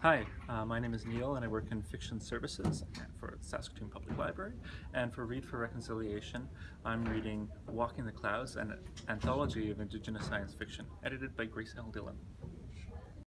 Hi, uh, my name is Neil and I work in fiction services for Saskatoon Public Library. And for Read for Reconciliation, I'm reading Walking the Clouds, an anthology of Indigenous science fiction, edited by Grace L. Dillon.